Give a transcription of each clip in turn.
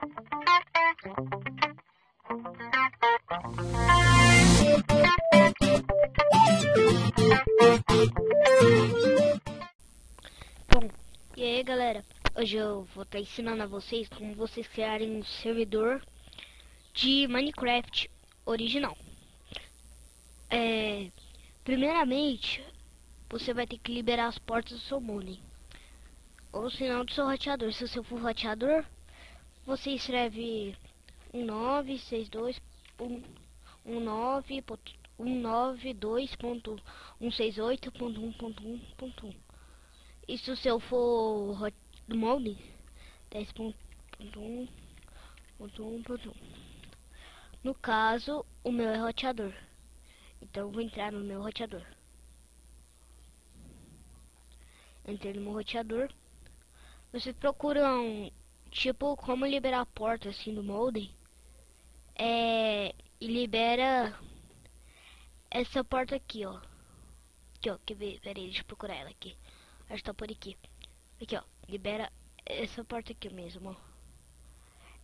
Bom, e aí galera, hoje eu vou estar tá ensinando a vocês como vocês criarem um servidor de Minecraft original. É, primeiramente, você vai ter que liberar as portas do seu modem. Ou senão do seu roteador. Se você for roteador, você escreve 1962.192.168.1.1.1. E se o seu for do molde, 10.1.1.1. No caso, o meu é roteador. Então vou entrar no meu roteador. Entrei no meu roteador. Vocês procuram, tipo, como liberar a porta assim do molde. É, e libera essa porta aqui, ó. Aqui, ó. Quer ver? Pera aí, deixa procurar ela aqui. Acho que tá por aqui. Aqui, ó. Libera essa porta aqui mesmo, ó.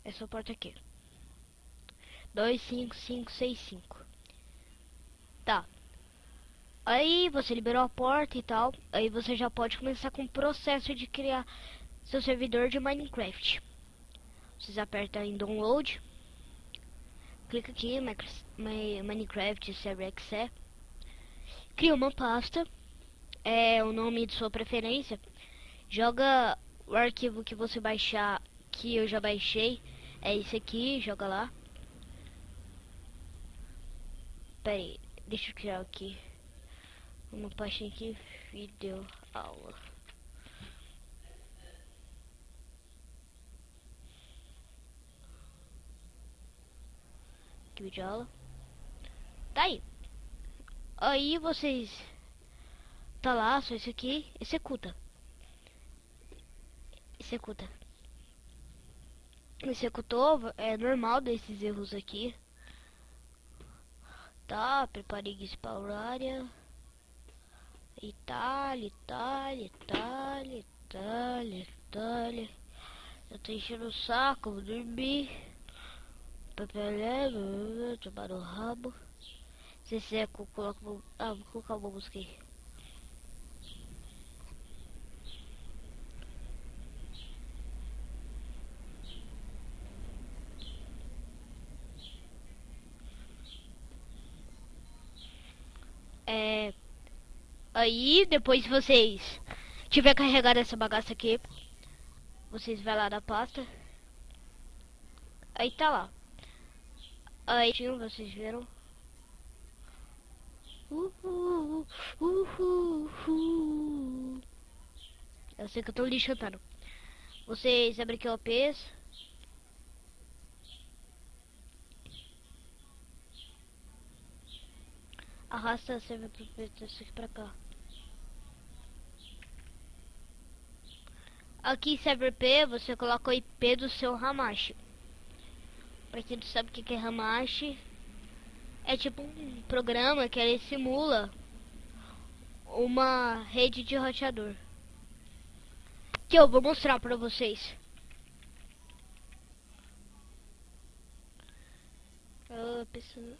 Essa porta aqui. 25565. Tá. Aí você liberou a porta e tal. Aí você já pode começar com o processo de criar seu servidor de Minecraft. Vocês apertam em download. Clica aqui, Minecraft Server Exe. Cria uma pasta. É o nome de sua preferência. Joga o arquivo que você baixar, que eu já baixei. É esse aqui, joga lá. Pera aí, deixa eu criar aqui uma pastinha aqui, vídeo aula. Aqui vídeo aula. Tá aí. Aí vocês tá lá, só isso aqui, executa. Executa. Executou, é normal desses erros aqui. Tá, preparei área. Itália, Itália, Itália, Itália, Itália. Eu tô enchendo o saco, vou dormir. Papelé, tomar o rabo. Se você coloca. Ah, vou colocar uma música aí. É, aí, depois vocês tiver carregado essa bagaça aqui, vocês vai lá na pasta. Aí tá lá. Aí, vocês viram? Uhul, uhul, uhul. Eu sei que eu tô lixando. Vocês abrem aqui o OPs. Arrasta a server aqui pra cá. Aqui server P, você coloca o IP do seu Hamashi. Pra quem não sabe o que é Hamashi, é tipo um programa que ele simula uma rede de roteador. Que eu vou mostrar pra vocês. Ah, pessoal.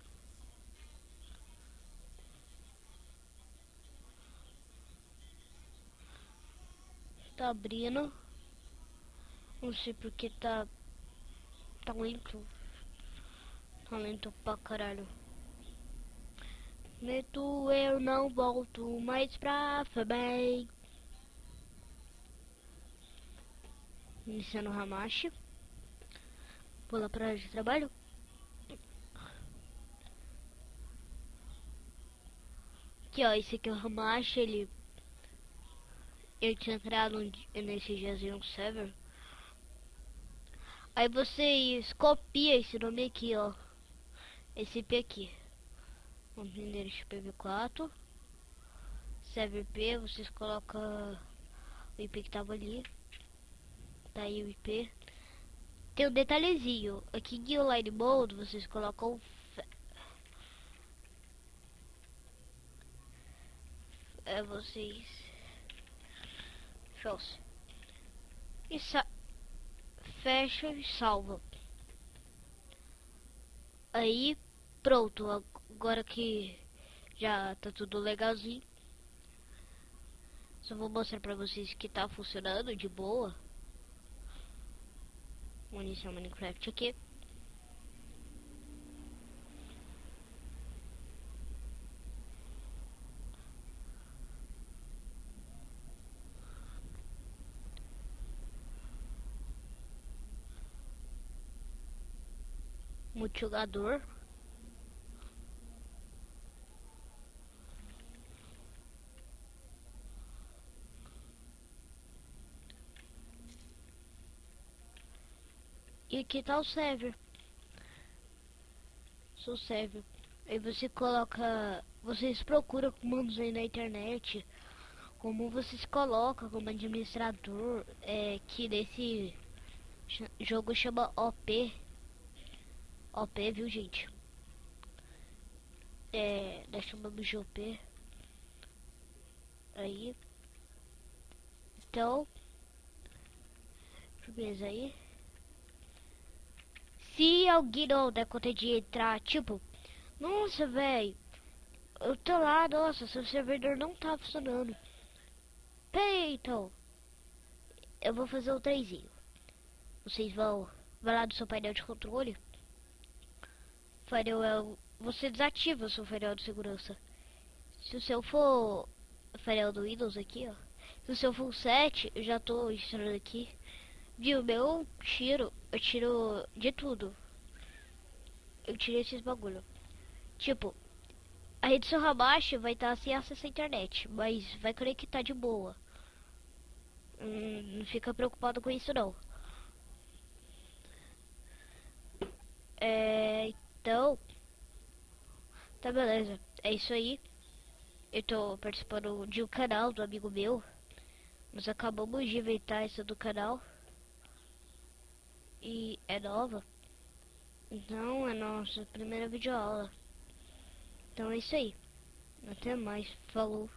tá abrindo. Não sei porque tá. Tá lento. Lento pra caralho. Meto eu não volto mais pra FEBEM. Iniciando o. Vou lá pra área de trabalho. Aqui ó, esse aqui é o Hamashi, ele eu tinha um, nesse um server. Aí vocês copia esse nome aqui, ó. Esse IP aqui. Vamos entender esse PV4. Server P, vocês colocam o IP que tava ali. Tá aí o IP. Tem um detalhezinho. Aqui em Online Mode, vocês colocam é vocês False. Isso fecha e salva. Aí, pronto, agora que já tá tudo legalzinho. Só vou mostrar pra vocês que tá funcionando de boa. Vou iniciar o Minecraft aqui. multijogador. E aqui tá o server. Sou server. Aí você coloca. Vocês procuram comandos aí na internet. Como vocês colocam como administrador. É que nesse jogo chama OP. OP, viu, gente? É, nós chamamos de OP. Aí. Então. Beleza aí. Se alguém não der conta de entrar, tipo, nossa, velho, eu tô lá, nossa, seu servidor não tá funcionando. Peraí, então, eu vou fazer o trenzinho. Vocês vão, vai lá do seu painel de controle firewall, você desativa o seu firewall de segurança. Se o seu for firewall do Windows aqui, ó. Se o seu for 7, eu já tô instalando aqui. Viu, meu tiro, eu tiro de tudo. Eu tirei esses bagulho. Tipo, a rede seu abaixo vai estar tá sem acesso à internet, mas vai conectar de boa. Hum, não fica preocupado com isso não. É, então, tá beleza. É isso aí. Eu tô participando de um canal do amigo meu. Nós acabamos de inventar essa do canal. E é nova. Então é nossa primeira videoaula. Então é isso aí. Até mais. Falou.